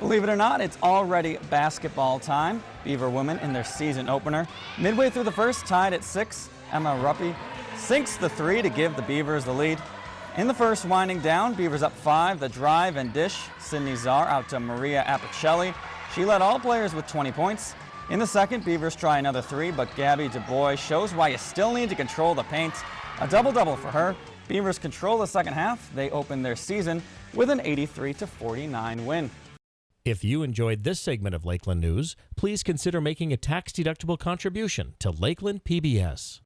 Believe it or not, it's already basketball time. Beaver women in their season opener. Midway through the first, tied at six, Emma Ruppy sinks the three to give the Beavers the lead. In the first, winding down, Beavers up five. The drive and dish, Sydney Czar out to Maria Apicelli. She led all players with 20 points. In the second, Beavers try another three, but Gabby Du Bois shows why you still need to control the paint. A double-double for her. Beavers control the second half. They open their season with an 83-49 win. If you enjoyed this segment of Lakeland News, please consider making a tax-deductible contribution to Lakeland PBS.